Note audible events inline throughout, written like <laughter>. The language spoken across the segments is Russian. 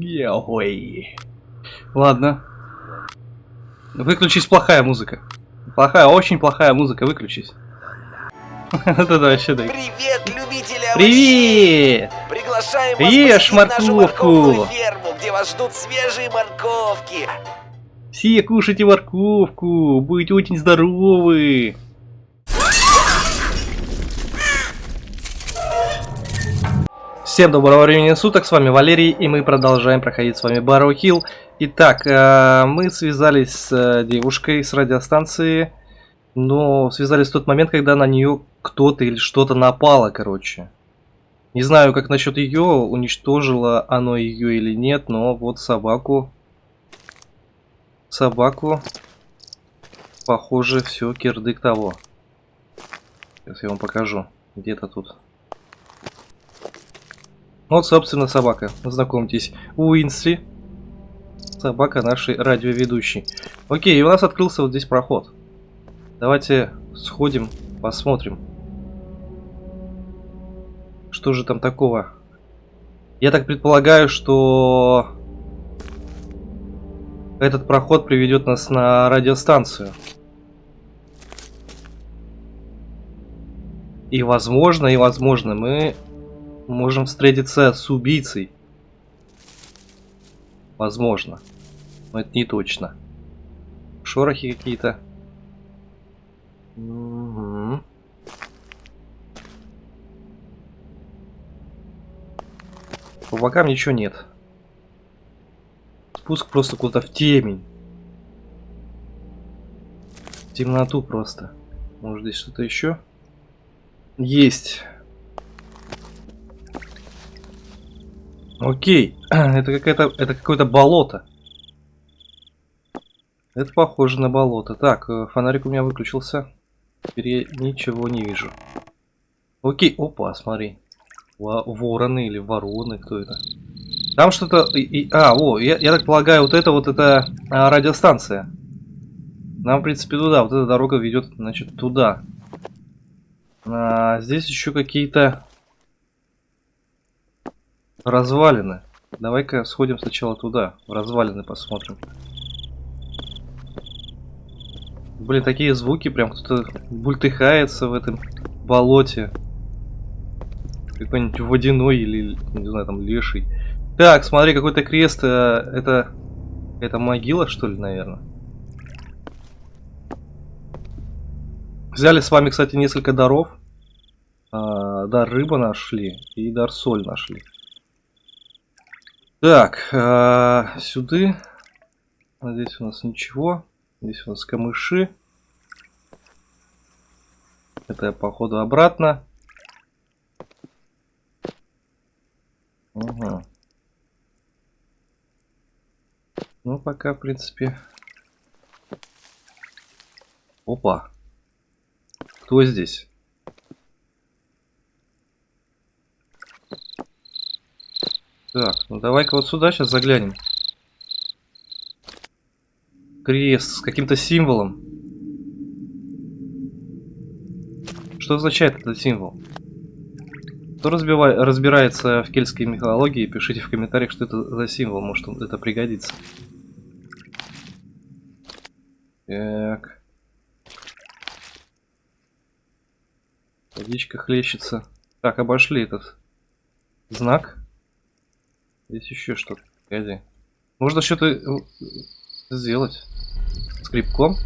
Ой. Ладно. Выключись, плохая музыка. Плохая, очень плохая музыка, выключись. <laughs> Это вообще да. Привет, любители Привет! Приглашаем вас Ешь морковку. ферму, где вас ждут свежие морковки. Все кушайте морковку, будете очень здоровы. Всем доброго времени суток, с вами Валерий, и мы продолжаем проходить с вами Барроу Хилл. Итак, э, мы связались с э, девушкой с радиостанции, но связались в тот момент, когда на нее кто-то или что-то напало, короче. Не знаю, как насчет ее, уничтожило оно ее или нет, но вот собаку собаку. Похоже, все, кирдык того. Сейчас я вам покажу. Где-то тут. Вот, собственно, собака. Знакомьтесь. Уинсли. Собака нашей радиоведущей. Окей, и у нас открылся вот здесь проход. Давайте сходим, посмотрим. Что же там такого? Я так предполагаю, что этот проход приведет нас на радиостанцию. И возможно, и возможно, мы можем встретиться с убийцей. Возможно. Но это не точно. Шорохи какие-то. Угу. По бокам ничего нет. Спуск просто куда-то в темень. В темноту просто. Может здесь что-то еще? Есть. Окей. <clears throat> Это какая-то. Это какое-то болото. Это похоже на болото. Так, э, фонарик у меня выключился. Теперь я ничего не вижу. Окей. Опа, смотри. Вороны или вороны, кто это? Там что-то... А, о, я, я так полагаю, вот это вот это а, радиостанция. Нам, в принципе, туда. Вот эта дорога ведет, значит, туда. А, здесь еще какие-то развалины. Давай-ка сходим сначала туда. В развалины посмотрим. Блин, такие звуки, прям кто-то бультыхается в этом болоте. Какой-нибудь водяной или, не знаю, там, леший. Так, смотри, какой-то крест. Э, это... Это могила, что ли, наверное? Взяли с вами, кстати, несколько даров. А, дар рыба нашли и дар соль нашли. Так, а, сюда. Здесь у нас ничего. Здесь у нас камыши. Это походу обратно. Угу. Ну, пока, в принципе... Опа. Кто здесь? Так, ну давай-ка вот сюда сейчас заглянем. Крест с каким-то символом. Что означает этот символ? Кто разбивай, разбирается в кельтской мифологии, пишите в комментариях, что это за символ, может это пригодится. Так. Водичка хлещется. Так, обошли этот знак. Здесь еще что-то. Погоди. Можно что-то э, сделать. Скрипком.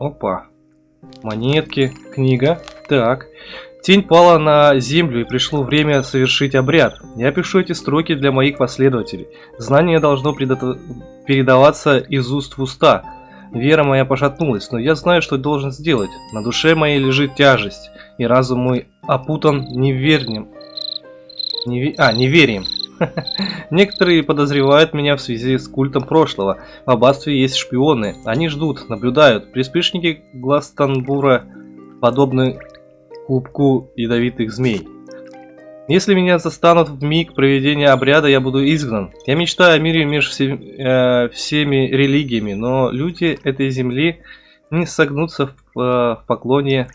Опа. Монетки, книга. Так. Тень пала на землю, и пришло время совершить обряд. Я пишу эти строки для моих последователей. Знание должно передаваться из уст в уста. Вера моя пошатнулась, но я знаю, что должен сделать. На душе моей лежит тяжесть, и разум мой опутан неверием. Неве... А, неверием. <laughs> Некоторые подозревают меня в связи с культом прошлого. В аббатстве есть шпионы. Они ждут, наблюдают. Приспешники Гластонбура подобны клубку ядовитых змей. Если меня застанут в миг проведения обряда, я буду изгнан. Я мечтаю о мире между все, э, всеми религиями, но люди этой земли не согнутся в, э, в поклоне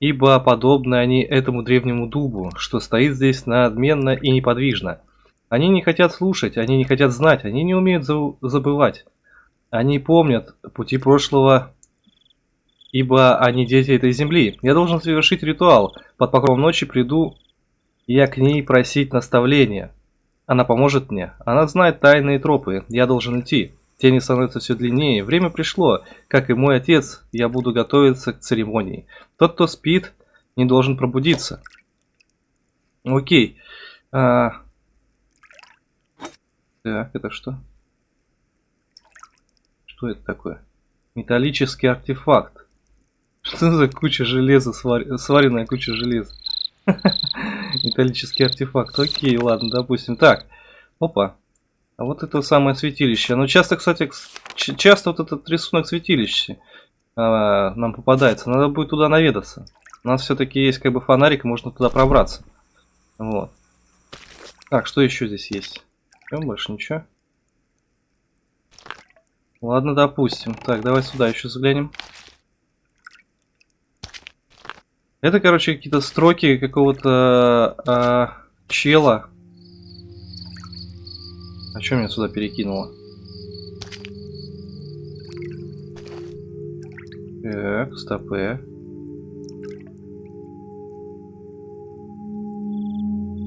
ибо подобны они этому древнему дубу, что стоит здесь надменно и неподвижно. Они не хотят слушать, они не хотят знать, они не умеют забывать. Они помнят пути прошлого, ибо они дети этой земли. Я должен совершить ритуал. Под покровом ночи приду я к ней просить наставления. Она поможет мне. Она знает тайные тропы. Я должен идти. Тени становятся все длиннее. Время пришло. Как и мой отец, я буду готовиться к церемонии. Тот, кто спит, не должен пробудиться. Окей. А... Так, это что? Что это такое? Металлический артефакт. Что за куча железа, свар... сваренная куча железа? <laughs> Металлический артефакт. Окей, ладно, допустим. Так, опа. А вот это самое святилище. Ну, часто, кстати, часто вот этот рисунок святилища а, нам попадается. Надо будет туда наведаться. У нас все-таки есть как бы фонарик, можно туда пробраться. Вот. Так, что еще здесь есть? Больше ничего. Ладно, допустим. Так, давай сюда еще заглянем. Это, короче, какие-то строки какого-то э, чела. А что меня сюда перекинуло? Так, стопы.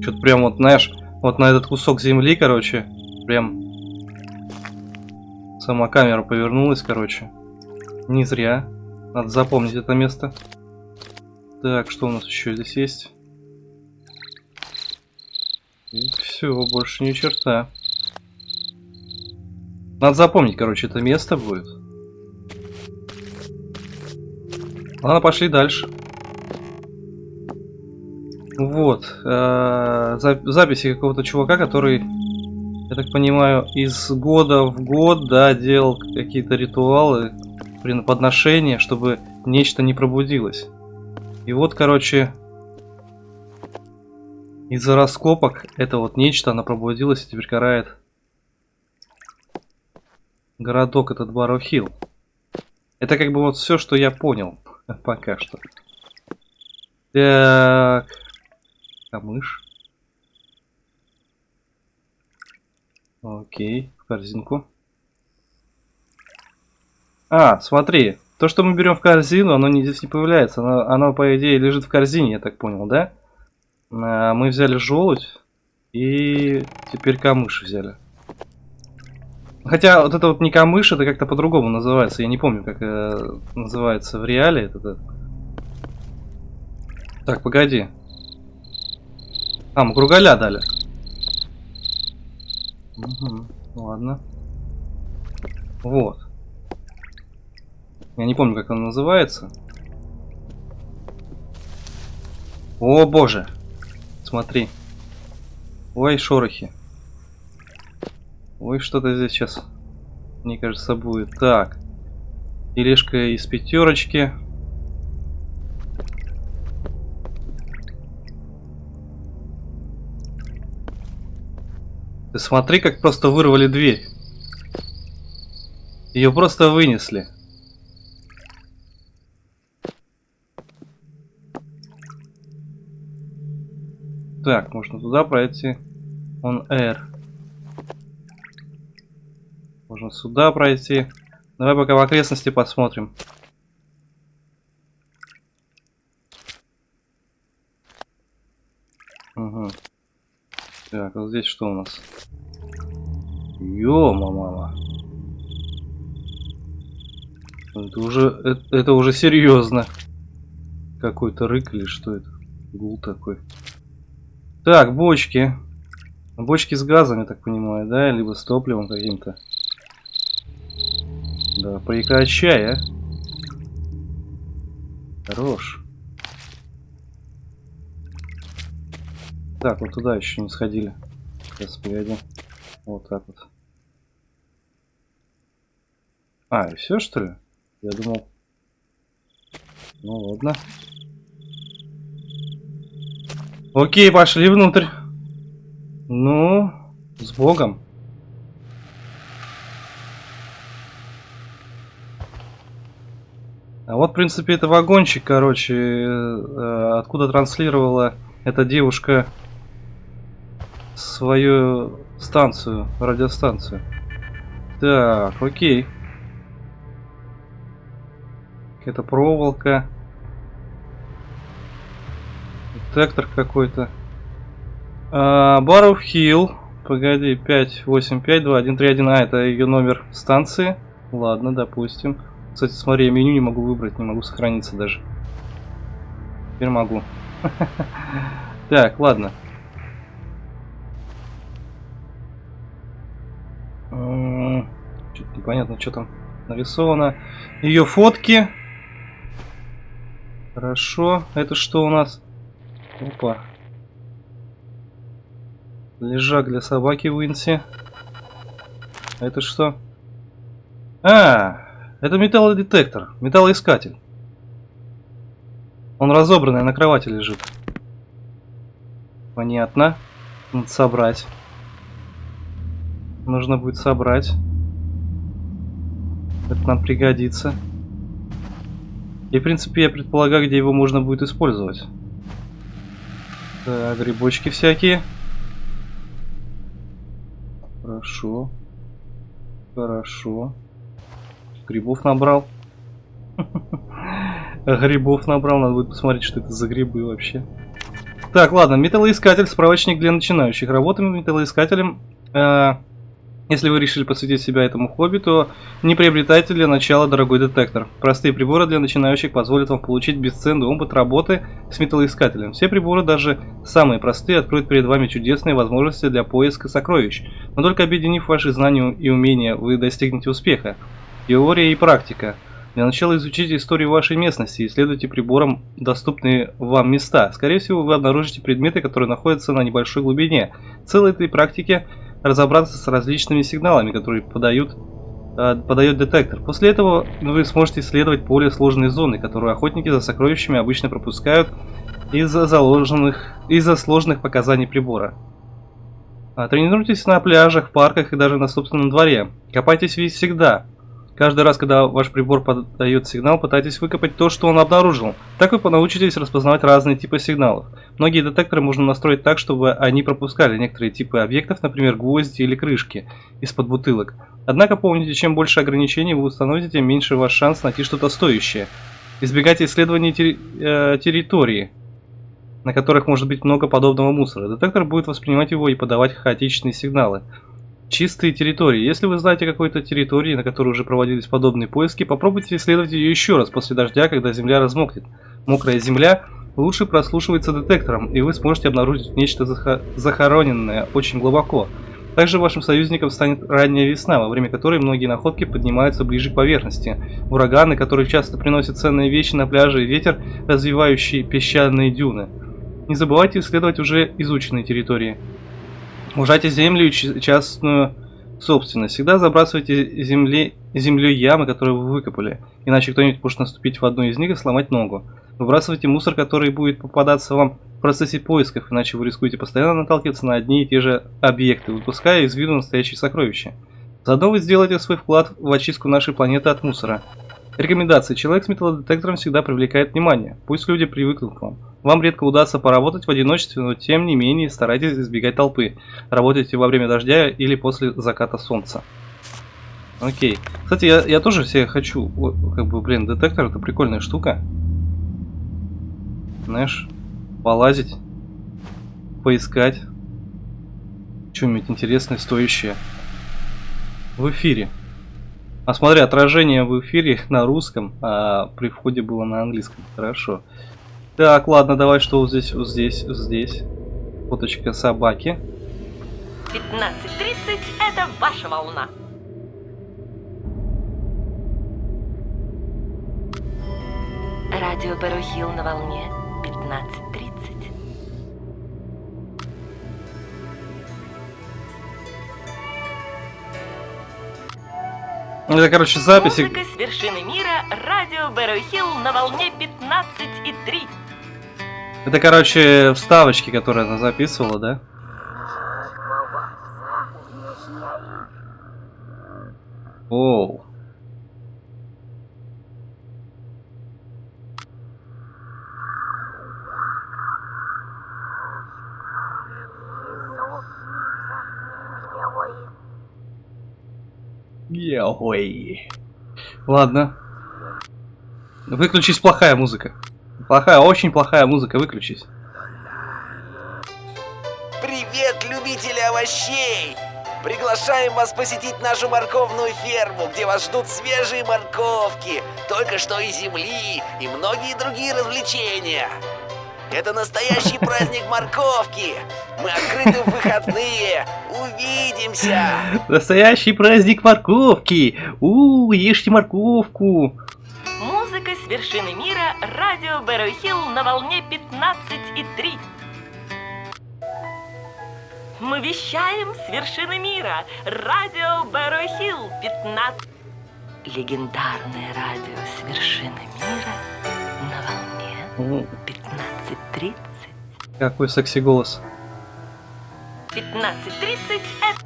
Что-то прям вот, знаешь, вот на этот кусок земли, короче, прям сама камера повернулась, короче. Не зря. Надо запомнить это место. Так, что у нас еще здесь есть? все, больше ни черта. Надо запомнить, короче, это место будет. Ладно, пошли дальше. Вот. Э, записи какого-то чувака, который, я так понимаю, из года в год, да, делал какие-то ритуалы, подношения, чтобы нечто не пробудилось. И вот, короче, из-за раскопок это вот нечто, она пробудилась и теперь карает городок этот Барохилл. Это как бы вот все, что я понял <laughs> пока что. Так. Камыш. Окей, в корзинку. А, смотри. То, что мы берем в корзину, оно не, здесь не появляется. Оно, оно, по идее, лежит в корзине, я так понял, да? А, мы взяли желудь и теперь камыш взяли. Хотя вот это вот не камыш, это как-то по-другому называется. Я не помню, как э, называется в реале. Это, Так, погоди. А, мы кругаля дали. Угу, ладно. Вот. Я не помню, как он называется. О, боже. Смотри. Ой, шорохи. Ой, что-то здесь сейчас, мне кажется, будет. Так. Тележка из пятерочки. Ты смотри, как просто вырвали дверь. Ее просто вынесли. Так, можно туда пройти. Он R. Можно сюда пройти. Давай пока в окрестности посмотрим. Угу. Так, вот здесь что у нас? Ё, мама. Это уже, это, это уже серьезно. Какой-то рык или что это? Гул такой. Так, бочки. Бочки с газом, я так понимаю, да? Либо с топливом каким-то. Да, прекращай, а. Хорош. Так, вот туда еще не сходили. Сейчас, погоди. Вот так вот. А, и все, что ли? Я думал... Ну, ладно. Окей, пошли внутрь. Ну, с Богом. А вот, в принципе, это вагончик, короче, э, откуда транслировала эта девушка свою станцию, радиостанцию. Так, окей. Это проволока. Детектор какой-то. Баров Хилл. Погоди, 5852131. А, это ее номер станции. Ладно, допустим. Кстати, смотри, я меню не могу выбрать, не могу сохраниться даже. Теперь могу. <laughs> Так, ладно. Что-то непонятно, что там нарисовано. Ее фотки. Хорошо. Это что у нас? Опа. Лежак для собаки Уинси. Это что? А, это металлодетектор, металлоискатель. Он разобранный на кровати лежит. Понятно. Надо собрать. Нужно будет собрать. Это нам пригодится. И, в принципе, я предполагаю, где его можно будет использовать. Так, грибочки всякие. Хорошо. Хорошо. Грибов набрал. <laughs> Грибов набрал, надо будет посмотреть, что это за грибы вообще. Так, ладно, металлоискатель, справочник для начинающих. Работаем металлоискателем. Э, если вы решили посвятить себя этому хобби, то не приобретайте для начала дорогой детектор. Простые приборы для начинающих позволят вам получить бесценный опыт работы с металлоискателем. Все приборы, даже самые простые, откроют перед вами чудесные возможности для поиска сокровищ. Но только объединив ваши знания и умения, вы достигнете успеха. Теория и практика. Для начала изучите историю вашей местности и исследуйте прибором доступные вам места. Скорее всего, вы обнаружите предметы, которые находятся на небольшой глубине. Целой этой практике – разобраться с различными сигналами, которые подают, э, подает детектор. После этого вы сможете исследовать более сложные зоны, которые охотники за сокровищами обычно пропускают из-за заложенных, из-за сложных показаний прибора. А, тренируйтесь на пляжах, парках и даже на собственном дворе. Копайтесь весь всегда. Каждый раз, когда ваш прибор подает сигнал, пытайтесь выкопать то, что он обнаружил. Так вы научитесь распознавать разные типы сигналов. Многие детекторы можно настроить так, чтобы они пропускали некоторые типы объектов, например, гвозди или крышки из-под бутылок. Однако помните, чем больше ограничений вы установите, тем меньше ваш шанс найти что-то стоящее. Избегайте исследований терри э, территории, на которых может быть много подобного мусора. Детектор будет воспринимать его и подавать хаотичные сигналы. Чистые территории. Если вы знаете какой-то территории, на которой уже проводились подобные поиски, попробуйте исследовать ее еще раз после дождя, когда земля размокнет. Мокрая земля лучше прослушивается детектором, и вы сможете обнаружить нечто захороненное очень глубоко. Также вашим союзником станет ранняя весна, во время которой многие находки поднимаются ближе к поверхности. Ураганы, которые часто приносят ценные вещи на пляже, и ветер, развивающий песчаные дюны. Не забывайте исследовать уже изученные территории. Ужайте землю частную собственность. Всегда забрасывайте земли, землей ямы, которые вы выкопали, иначе кто-нибудь может наступить в одну из них и сломать ногу. Выбрасывайте мусор, который будет попадаться вам в процессе поисков, иначе вы рискуете постоянно наталкиваться на одни и те же объекты, выпуская из виду настоящие сокровища. Заодно вы сделаете свой вклад в очистку нашей планеты от мусора. Рекомендации. Человек с металлодетектором всегда привлекает внимание. Пусть люди привыкнут к вам. Вам редко удастся поработать в одиночестве, но тем не менее старайтесь избегать толпы. Работайте во время дождя или после заката солнца. Окей. Кстати, я, я тоже себе хочу, как бы, блин, детектор это прикольная штука. Знаешь, полазить, поискать. Что-нибудь интересное, стоящее. В эфире. А смотри, отражение в эфире <laughs> на русском, а при входе было на английском. Хорошо. Так, ладно, давай что вот здесь, вот здесь, вот здесь. Фоточка собаки. 15.30 это ваша волна. Радио Барухил на волне 15.30. Это, короче, записи. Музыка с вершины мира, радио Бэрроу на волне 15,3. Это, короче, вставочки, которые она записывала, да? Оу. Ой. Ладно. Выключись, плохая музыка. Плохая, очень плохая музыка, выключись. Привет, любители овощей! Приглашаем вас посетить нашу морковную ферму, где вас ждут свежие морковки, только что из земли и многие другие развлечения. Это настоящий праздник морковки. Мы открыты в выходные. Увидимся. Настоящий праздник морковки. У, ешьте морковку. Музыка с вершины мира. Радио Бэрой Хилл на волне 15,3. Мы вещаем с вершины мира. Радио Бэрой Хилл 15. Легендарное радио с вершины мира на волне 15.30. Какой секси голос. 15.30 это...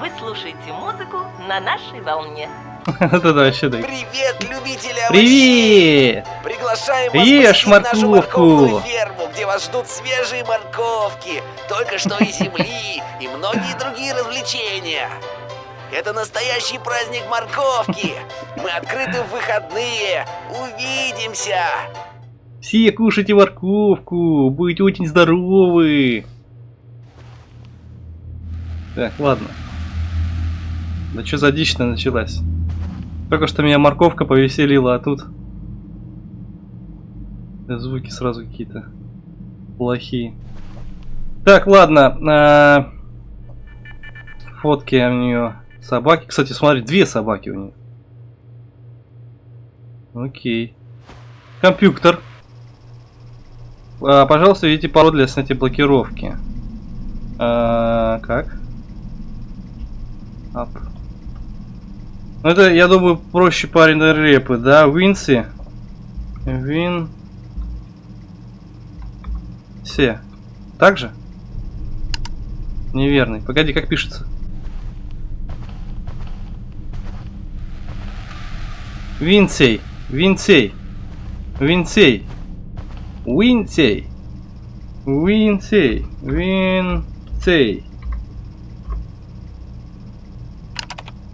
Вы слушаете музыку на нашей волне. <laughs> Это вообще да. Привет, любители овощей! Привет! Приглашаем вас Ешь морковку. ферму, где вас ждут свежие морковки, только что из земли и многие другие развлечения. Это настоящий праздник морковки. Мы открыты в выходные. Увидимся. Все кушайте морковку, будете очень здоровы. Так, ладно. Да что за дичь-то началась? Только что меня морковка повеселила, а тут... Звуки сразу какие-то плохие. Так, ладно. а, Фотки у нее. Собаки. Кстати, смотри, две собаки у нее. Окей. Компьютер. А, пожалуйста, введите пароль для снятия блокировки. А, как? Ап. Ну это, я думаю, проще парень на репы, да? Винси. Вин. Все. Так же? Неверный. Погоди, как пишется? Винсей. Винсей. Винсей. Винсей. Винсей. Винсей.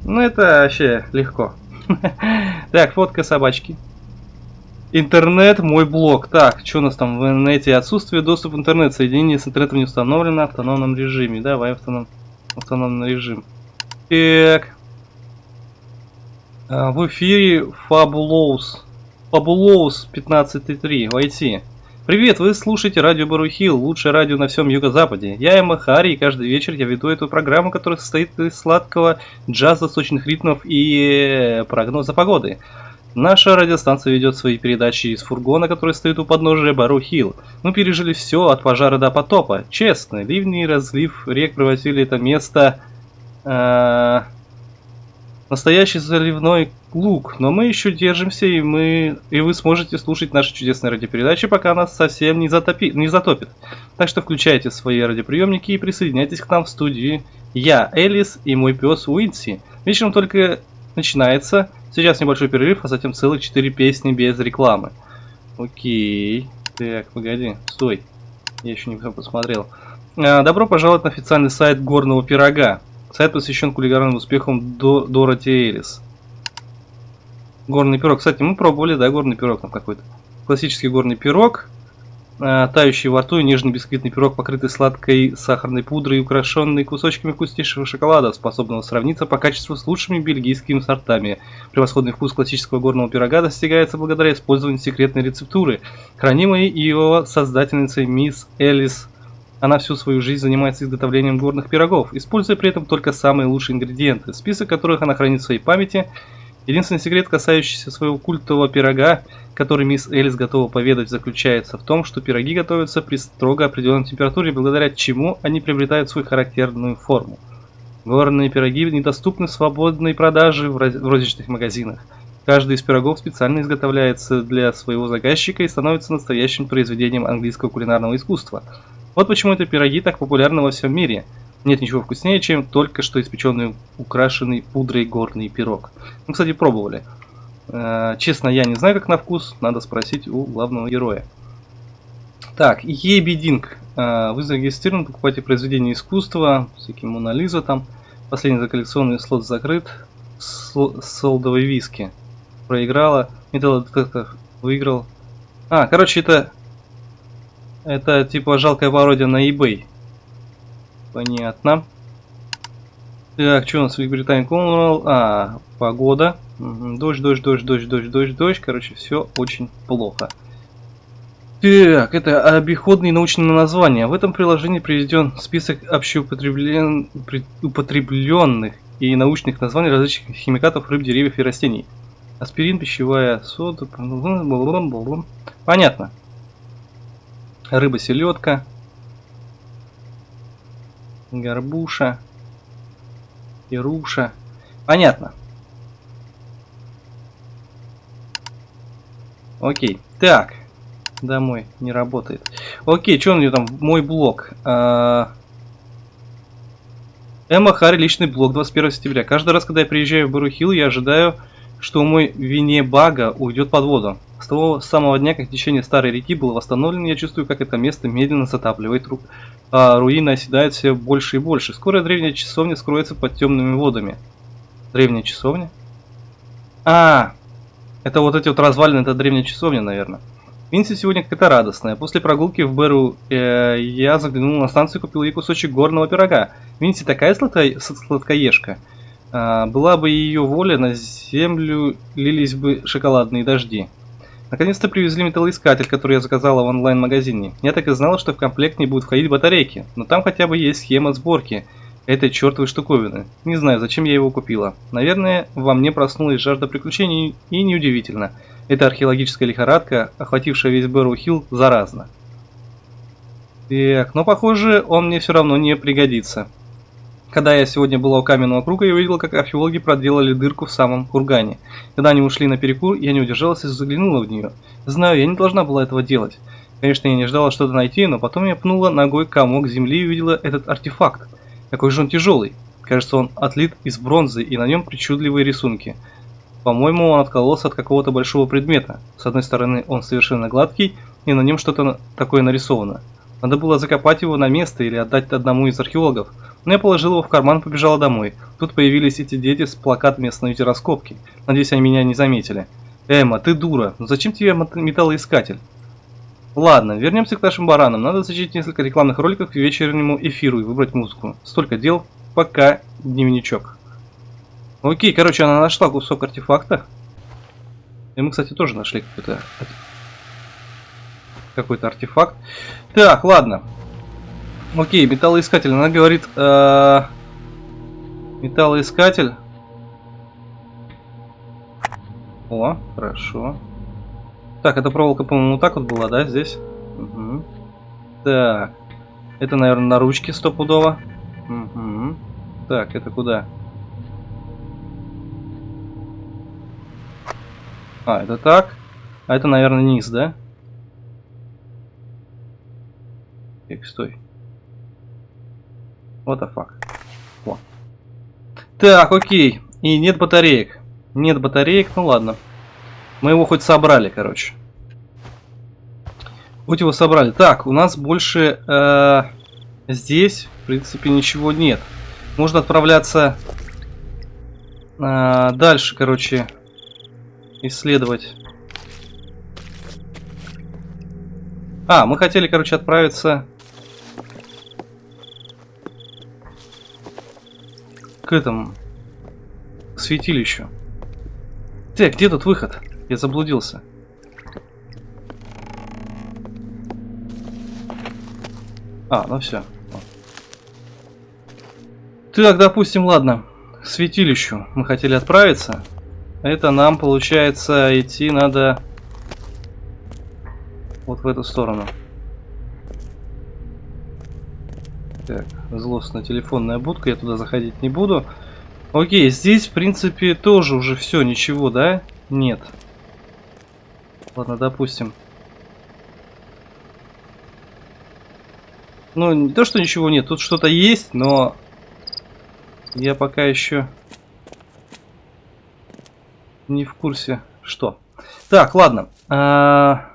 Ну это вообще легко. <laughs> Так, фотка собачки. Интернет, мой блог. Так, что у нас там в интернете? Отсутствие доступа в интернет. Соединение с интернетом не установлено в автономном режиме. Давай автоном... автономный режим. Так. А, в эфире Fabulous. Fabulous 15.3. Войти. Привет, вы слушаете радио Барухил, лучшее радио на всем юго-западе. Я Эмма Хари, и каждый вечер я веду эту программу, которая состоит из сладкого джаза, сочных ритмов и э, прогноза погоды. Наша радиостанция ведет свои передачи из фургона, который стоит у подножия Барухил. Мы пережили все от пожара до потопа. Честно, ливни и разлив рек превратили это место... э, настоящий заливной луг, но мы еще держимся, и мы и вы сможете слушать наши чудесные радиопередачи, пока нас совсем не, затопи, не затопит. Так что включайте свои радиоприемники и присоединяйтесь к нам в студии. Я, Элис и мой пес Уинси. Вечером только начинается. Сейчас небольшой перерыв, а затем целых 4 песни без рекламы. Окей. Так, погоди, стой. Я еще не посмотрел. А, Добро пожаловать на официальный сайт Горного Пирога. Сайт посвящен кулинарным успехам до Дороти Элис. Горный пирог. Кстати, мы пробовали, да, горный пирог там какой-то. Классический горный пирог. а, тающий во рту и нежный бисквитный пирог, покрытый сладкой сахарной пудрой и украшенный кусочками вкуснейшего шоколада, способного сравниться по качеству с лучшими бельгийскими сортами. Превосходный вкус классического горного пирога достигается благодаря использованию секретной рецептуры, хранимой его создательницей мисс Элис она всю свою жизнь занимается изготовлением горных пирогов, используя при этом только самые лучшие ингредиенты, список которых она хранит в своей памяти. Единственный секрет, касающийся своего культового пирога, который мисс Элис готова поведать, заключается в том, что пироги готовятся при строго определенной температуре, благодаря чему они приобретают свою характерную форму. Горные пироги недоступны свободной продаже в розничных магазинах. Каждый из пирогов специально изготовляется для своего заказчика и становится настоящим произведением английского кулинарного искусства. Вот почему эти пироги так популярны во всем мире. Нет ничего вкуснее, чем только что испеченный, украшенный пудрой горный пирог. Мы, кстати, пробовали. Э, Честно, я не знаю, как на вкус. Надо спросить у главного героя. Так, Ебидинг. Вы зарегистрированы, покупаете произведения искусства, всякие Мона Лиза там. Последний коллекционный слот закрыт. Сло- солдовой виски. Проиграла. Металлодетектор выиграл. А, короче, это... Это типа жалкая пародия на eBay. Понятно. Так, что у нас в Великобритании Cornwall? А, погода. Дождь, дождь, дождь, дождь, дождь, дождь, дождь. Короче, все очень плохо. Так, это обиходные научные названия. В этом приложении приведен список общеупотреблен... при- употребленных и научных названий различных химикатов, рыб, деревьев и растений. Аспирин, пищевая сода... Понятно. Рыба, селедка. Горбуша. Ируша. Понятно. Окей. Так. Домой. Не работает. Окей, что у нее там? Мой блог. А, Эмма Харри, личный блог, 21 сентября. Каждый раз, когда я приезжаю в Барухил, я ожидаю, что мой вине бага уйдет под воду. С того самого дня, как течение старой реки было восстановлено, я чувствую, как это место медленно затапливает ру... а руины оседают все больше и больше. Скоро древняя часовня скроется под темными водами. Древняя часовня? А, это вот эти вот развалины, это древняя часовня, наверное. Винси сегодня какая-то радостная. После прогулки в Беру э, я заглянул на станцию и купил ей кусочек горного пирога. Винси такая сладко- сладкоежка. А, была бы ее воля, на землю лились бы шоколадные дожди. Наконец-то привезли металлоискатель, который я заказала в онлайн-магазине. Я так и знала, что в комплект не будут входить батарейки, но там хотя бы есть схема сборки этой чертовой штуковины. Не знаю, зачем я его купила. Наверное, во мне проснулась жажда приключений, и неудивительно. Эта археологическая лихорадка, охватившая весь Бэрроу Хилл, заразна. Так, но похоже, он мне все равно не пригодится. Когда я сегодня была у каменного круга, я увидела, как археологи проделали дырку в самом кургане. Когда они ушли на перекур, я не удержалась и заглянула в нее. Знаю, я не должна была этого делать. Конечно, я не ждала что-то найти, но потом я пнула ногой комок земли и увидела этот артефакт. Какой же он тяжелый. Кажется, он отлит из бронзы, и на нем причудливые рисунки. По-моему, он откололся от какого-то большого предмета. С одной стороны, он совершенно гладкий, и на нем что-то такое нарисовано. Надо было закопать его на место или отдать одному из археологов. Но я положил его в карман и побежала домой. Тут появились эти дети с плакатами «Остановите раскопки». Надеюсь, они меня не заметили. Эмма, ты дура. Ну зачем тебе мет- металлоискатель? Ладно, вернемся к нашим баранам. Надо зачитать несколько рекламных роликов к вечернему эфиру и выбрать музыку. Столько дел, пока дневничок. Окей, короче, она нашла кусок артефакта. И мы, кстати, тоже нашли какой-то какой-то артефакт. Так, ладно. Окей, металлоискатель. Она говорит... э, Металлоискатель. О, хорошо. Так, эта проволока, по-моему, вот так вот была, да, здесь? Мгм. Так. Это, наверное, на ручке стопудово. Мгм. Так, это куда? А, это так. А это, наверное, низ, да? Так, стой. What the fuck. О. Так, окей. И нет батареек. Нет батареек, ну ладно. Мы его хоть собрали, короче. Хоть его собрали. Так, у нас больше э, здесь, в принципе, ничего нет. Можно отправляться э, дальше, короче, исследовать. А, мы хотели, короче, отправиться к этому, к святилищу. Так, где тут выход? Я заблудился. А, ну все. Так, допустим, ладно. К святилищу мы хотели отправиться. Это нам, получается, идти надо вот в эту сторону. Так, злостная телефонная будка, я туда заходить не буду. Окей, здесь, в принципе, тоже уже все, ничего, да? Нет. Ладно, допустим. Ну, не то, что ничего нет, тут что-то есть, но я пока еще не в курсе, что. Так, ладно. А,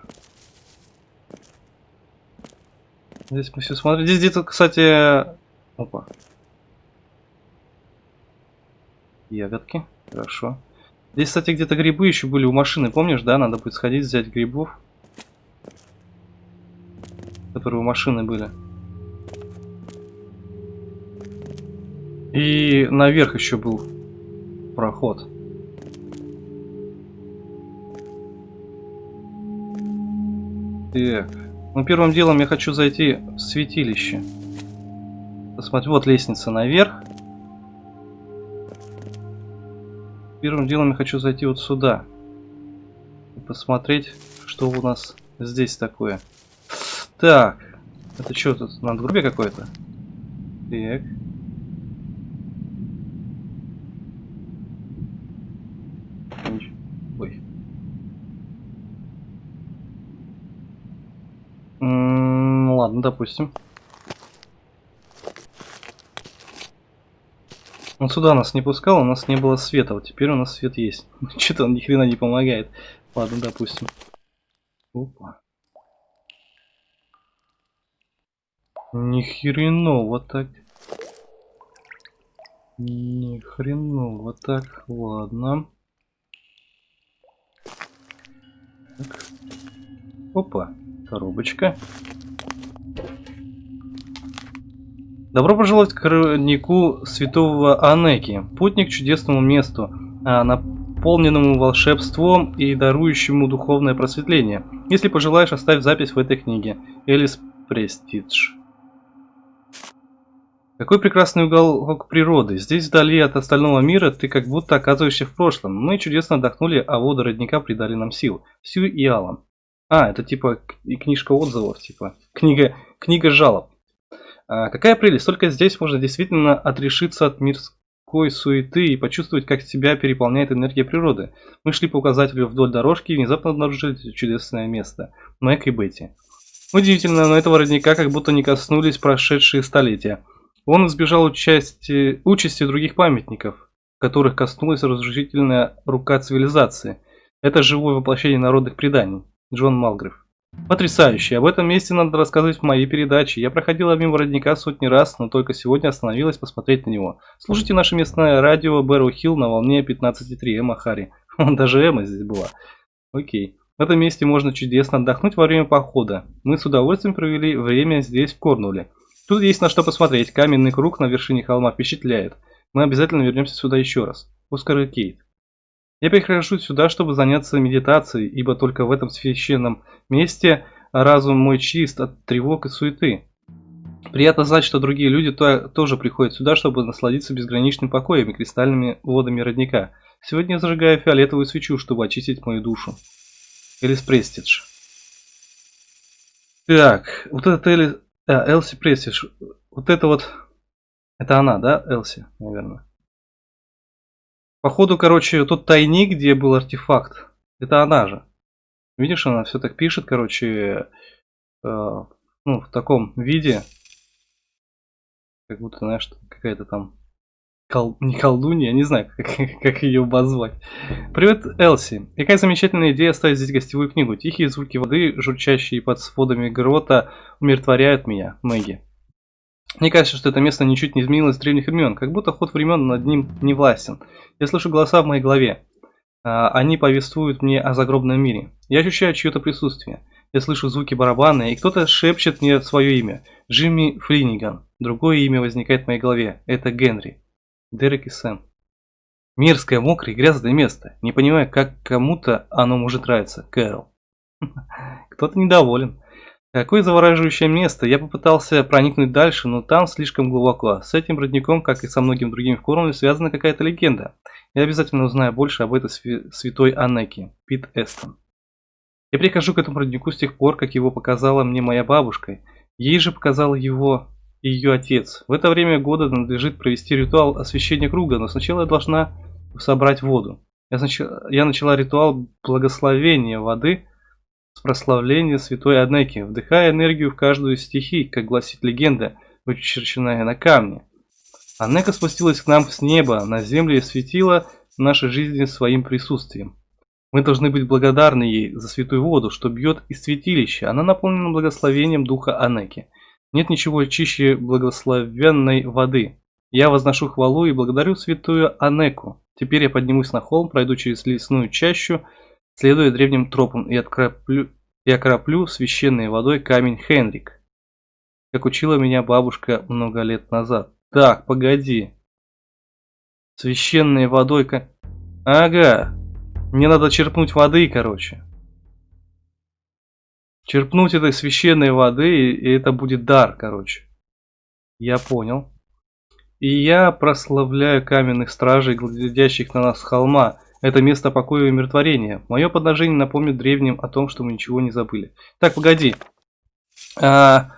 Здесь мы все смотрим. Здесь где-то, кстати... Опа. ягодки. Хорошо. Здесь, кстати, где-то грибы еще были у машины, помнишь, да? Надо будет сходить, взять грибов. Которые у машины были. И наверх еще был проход. Так. Ну, первым делом я хочу зайти в святилище. Посмотри, вот лестница наверх. Первым делом я хочу зайти вот сюда. И посмотреть, что у нас здесь такое. Так. Это что тут? Надгробие какое-то? Так. Ладно, допустим. Он сюда нас не пускал, у нас не было света. Вот теперь у нас свет есть. <laughs> Что-то он ни хрена не помогает. Ладно, допустим. Опа. Ни хрена, вот так. Ни хрена, вот так. Ладно. Так. Опа, коробочка. Добро пожаловать к роднику святого Анеки, путник чудесному месту, а, наполненному волшебством и дарующему духовное просветление. Если пожелаешь, оставь запись в этой книге. Элис Престидж. Какой прекрасный уголок природы. Здесь, вдали от остального мира, ты как будто оказываешься в прошлом. Мы чудесно отдохнули, а воды родника придали нам сил. Сью и Алан. А, это типа книжка отзывов, типа. Книга, книга жалоб. А, какая прелесть, только здесь можно действительно отрешиться от мирской суеты и почувствовать, как тебя переполняет энергия природы. Мы шли по указателю вдоль дорожки и внезапно обнаружили чудесное место. Мэг и Бетти. Удивительно, но этого родника как будто не коснулись прошедшие столетия. Он избежал участи, участи других памятников, которых коснулась разрушительная рука цивилизации. Это живое воплощение народных преданий. Джон Малгрев. Потрясающе. Об этом месте надо рассказывать в моей передаче. Я проходила мимо родника сотни раз, но только сегодня остановилась посмотреть на него. Слушайте наше местное радио Бэрроу Хилл на волне 15.3 Эмма Хари. <laughs> Даже Эмма здесь была. Окей. В этом месте можно чудесно отдохнуть во время похода. Мы с удовольствием провели время здесь, в Корнуле. Тут есть на что посмотреть. Каменный круг на вершине холма впечатляет. Мы обязательно вернемся сюда еще раз. Оскар и Кейт. Я прихожу сюда, чтобы заняться медитацией, ибо только в этом священном месте разум мой чист от тревог и суеты. Приятно знать, что другие люди то, тоже приходят сюда, чтобы насладиться безграничным покоем и кристальными водами родника. Сегодня я зажигаю фиолетовую свечу, чтобы очистить мою душу. Элис Престидж. Так, вот это Элис... А, Элси Престидж. Вот это вот... Это она, да, Элси, наверное. Походу, короче, тот тайник, где был артефакт, это она же. Видишь, она все так пишет, короче, э, ну, в таком виде. Как будто, знаешь, какая-то там кол... не колдунья, не знаю, как, <laughs> как ее обозвать. Привет, Элси. Какая замечательная идея оставить здесь гостевую книгу. Тихие звуки воды, журчащие под сводами грота, умиротворяют меня, Мэгги. Мне кажется, что это место ничуть не изменилось с древних времен, как будто ход времен над ним не властен. Я слышу голоса в моей голове. А, они повествуют мне о загробном мире. Я ощущаю чье-то присутствие. Я слышу звуки барабана, и кто-то шепчет мне свое имя. Джимми Флиниган. Другое имя возникает в моей голове. Это Генри. Дерек и Сэм. Мерзкое, мокрое, грязное место. Не понимаю, как кому-то оно может нравиться. Кэрол. <laughs> Кто-то недоволен. Какое завораживающее место. Я попытался проникнуть дальше, но там слишком глубоко. С этим родником, как и со многими другими в Корнуолле, связана какая-то легенда. Я обязательно узнаю больше об этой святой Анеке. Пит Эстон. Я прихожу к этому роднику с тех пор, как его показала мне моя бабушка. Ей же показал его ее отец. В это время года надлежит провести ритуал освящения круга, но сначала я должна собрать воду. Я, нач... я начала ритуал благословения воды – с святой Аднеки, вдыхая энергию в каждую из стихий, как гласит легенда, вычерченная на камне. Анека спустилась к нам с неба, на землю и светила нашей жизни своим присутствием. Мы должны быть благодарны ей за святую воду, что бьет из святилища. Она наполнена благословением духа Анеки. Нет ничего чище благословенной воды. Я возношу хвалу и благодарю святую Анеку. Теперь я поднимусь на холм, пройду через лесную чащу, следуя древним тропам, и окроплю, и окроплю священной водой камень Хенрик, как учила меня бабушка много лет назад. Так, погоди. Священной водой... Ага. Мне надо черпнуть воды, короче. Черпнуть этой священной воды, и это будет дар, короче. Я понял. И я прославляю каменных стражей, глядящих на нас с холма. Это место покоя и умиротворения. Мое подношение напомнит древним о том, что мы ничего не забыли. Так, погоди. А,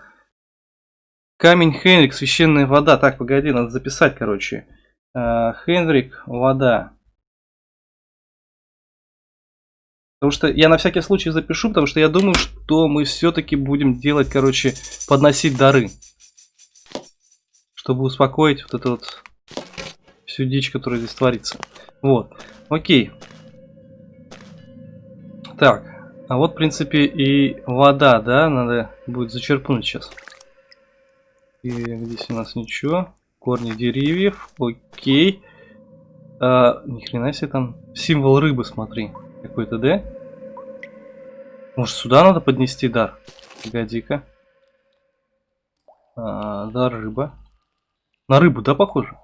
камень Хенрик, священная вода. Так, погоди, надо записать, короче. А, Хенрик, вода. Потому что я на всякий случай запишу, потому что я думаю, что мы все-таки будем делать, короче, подносить дары чтобы успокоить вот эту вот всю дичь, которая здесь творится. Вот, окей. Так, а вот, в принципе, и вода, да, надо будет зачерпнуть сейчас. И здесь у нас ничего. Корни деревьев, окей. А, ни хрена себе там символ рыбы, смотри. Какой-то, да? Может, сюда надо поднести дар? Погоди-ка. А, дар рыба. На рыбу, да, похоже?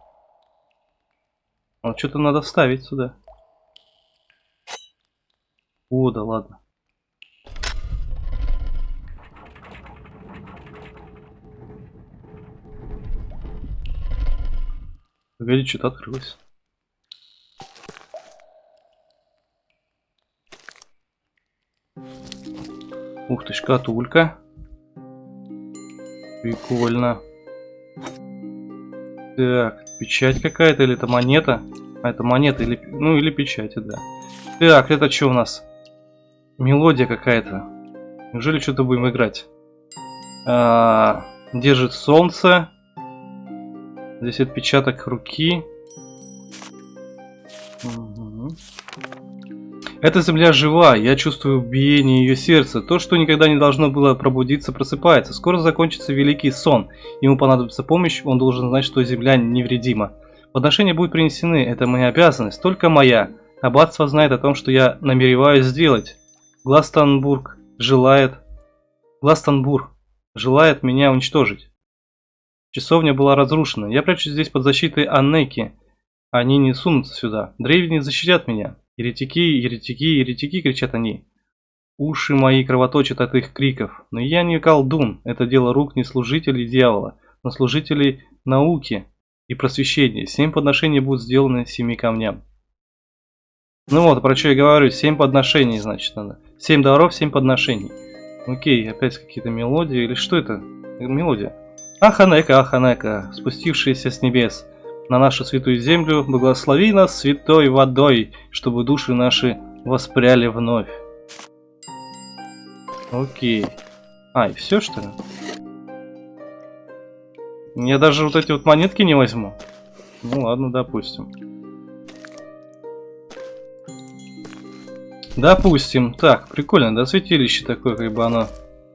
Вот что-то надо вставить сюда. О, да ладно. Погоди, что-то открылось. Ух ты, шкатулька. Прикольно. Так, печать какая-то или это монета? Это монета или... Ну, или печати, да. Так, это что у нас? Мелодия какая-то. Неужели что-то будем играть? А, держит солнце. Здесь отпечаток руки. Эта земля жива, я чувствую биение ее сердца. То, что никогда не должно было пробудиться, просыпается. Скоро закончится великий сон. Ему понадобится помощь, он должен знать, что земля невредима. Подношения будут принесены, это моя обязанность, только моя. Аббатство знает о том, что я намереваюсь сделать. Гластонбург желает... Гластонбург желает меня уничтожить. Часовня была разрушена. Я прячусь здесь под защитой Аннеки. Они не сунутся сюда. Древние защитят меня. Еретики, еретики, еретики, кричат они. Уши мои кровоточат от их криков. Но я не колдун, это дело рук не служителей дьявола, но служителей науки и просвещения. Семь подношений будут сделаны семи камням. Ну вот, про что я говорю, семь подношений, значит, надо. Семь даров, семь подношений. Окей, опять какие-то мелодии, или что это? Мелодия. Аханека, Аханека, спустившаяся с небес на нашу святую землю, благослови нас святой водой, чтобы души наши воспряли вновь. Окей. А, и все что ли? Я даже вот эти вот монетки не возьму. Ну ладно, допустим. Допустим. Так, прикольно, да, святилище такое, как бы оно.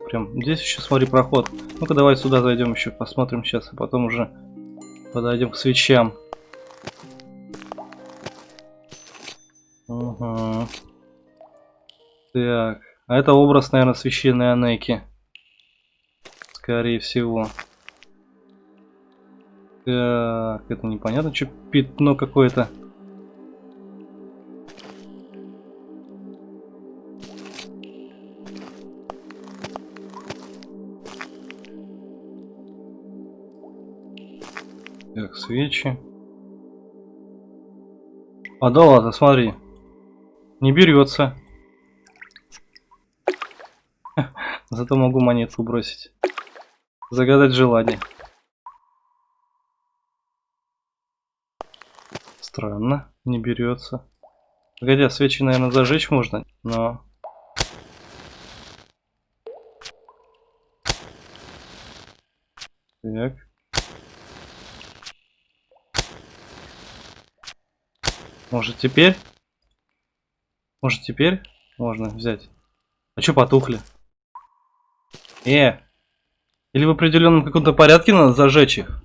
Прям здесь еще, смотри, проход. Ну-ка, давай сюда зайдем еще, посмотрим сейчас, а потом уже Подойдем к свечам. Угу. Так. А это образ, наверное, священной Анеки. Скорее всего. Так, это непонятно, что пятно какое-то. Так, свечи. А да ладно, смотри. Не берется. <laughs> Зато могу монетку бросить. Загадать желание. Странно, не берется. Погоди, а свечи, наверное, зажечь можно, но... Так. Может теперь? Может теперь можно взять? А чё потухли? Э! Или в определенном каком-то порядке надо зажечь их?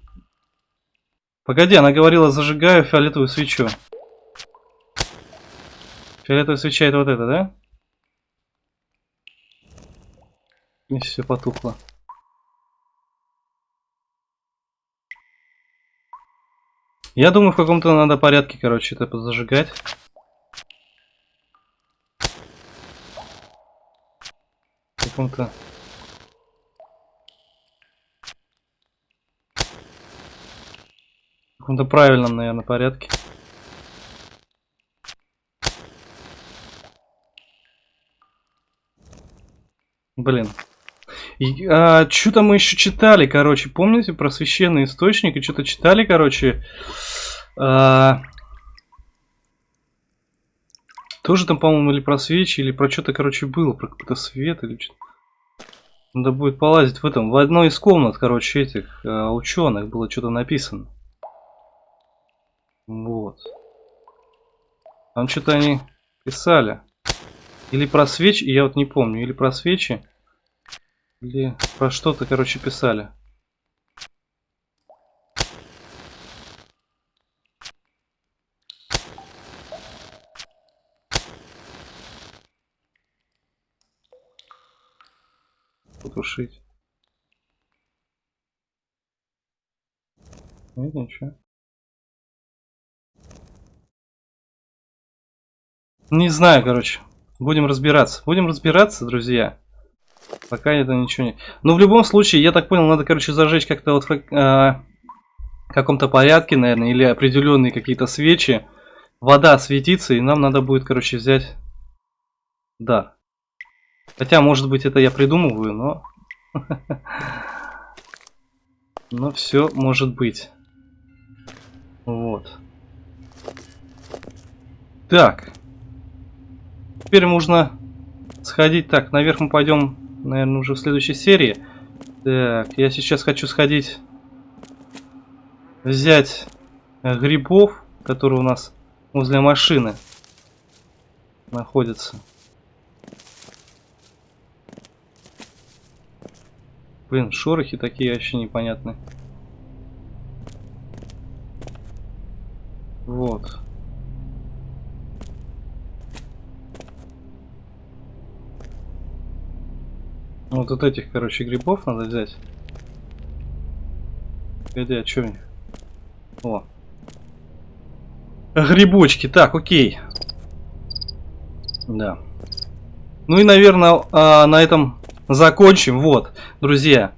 Погоди, она говорила, зажигаю фиолетовую свечу. Фиолетовая свеча это вот это, да? И все потухло. Я думаю, в каком-то надо порядке, короче, это зажигать. В каком-то... каком-то правильном, наверное, порядке. Блин. И, а, что-то мы еще читали, короче, помните про священный источник? И что-то читали, короче. А, тоже там, по-моему, или про свечи, или про что-то, короче, было, про какой-то свет или что-то. Надо будет полазить в этом. В одной из комнат, короче, этих а, ученых было что-то написано. Вот. Там что-то они писали. Или про свечи, я вот не помню, или про свечи, или про что-то, короче, писали. Потушить. Нет, ничего. Не знаю, короче. Будем разбираться. Будем разбираться, друзья. Пока это ничего не... Но в любом случае, я так понял, надо, короче, зажечь как-то вот в э, каком-то порядке, наверное, или определенные какие-то свечи. Вода светится, и нам надо будет, короче, взять... Да. Хотя, может быть, это я придумываю, но... <laughs> Но все может быть. Вот. Так. Теперь можно сходить. Так, наверх мы пойдем, наверное, уже в следующей серии. Так, я сейчас хочу сходить, взять грибов, которые у нас возле машины находятся. Блин, шорохи такие вообще непонятные. Вот. Вот от этих, короче, грибов надо взять. Погоди, а что у? О. Грибочки. Так, окей. Да. Ну и, наверное, а, на этом закончим. Вот, друзья.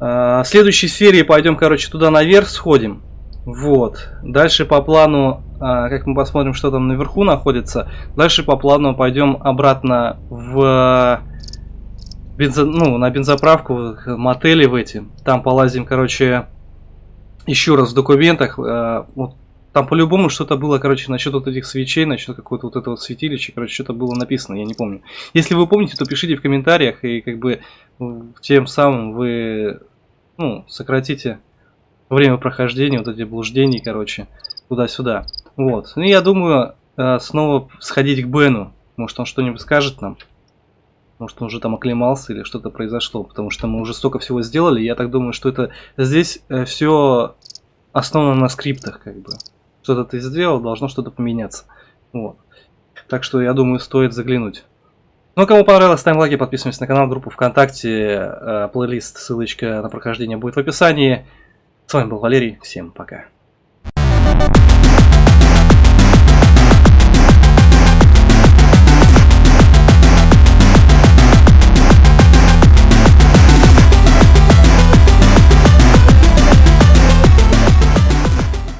А, в следующей серии пойдем, короче, туда наверх сходим. Вот. Дальше по плану, а, как мы посмотрим, что там наверху находится. Дальше по плану пойдем обратно в бензо, ну, на бензоправку, мотели в эти. Там полазим, короче, еще раз в документах. Э, вот, там по-любому что-то было, короче, насчет вот этих свечей, насчет какого-то вот этого святилища, короче, что-то было написано, я не помню. Если вы помните, то пишите в комментариях, и как бы тем самым вы, ну, сократите время прохождения, вот эти блуждений, короче, туда-сюда. Вот. Ну, я думаю, э, снова сходить к Бену. Может, он что-нибудь скажет нам. Может, он уже там оклемался или что-то произошло, потому что мы уже столько всего сделали. Я так думаю, что это здесь э, все основано на скриптах, как бы. Что-то ты сделал, должно что-то поменяться. Вот. Так что, я думаю, стоит заглянуть. Ну, кому понравилось, ставим лайки, подписываемся на канал, группу ВКонтакте, э, плейлист, ссылочка на прохождение будет в описании. С вами был Валерий, всем пока.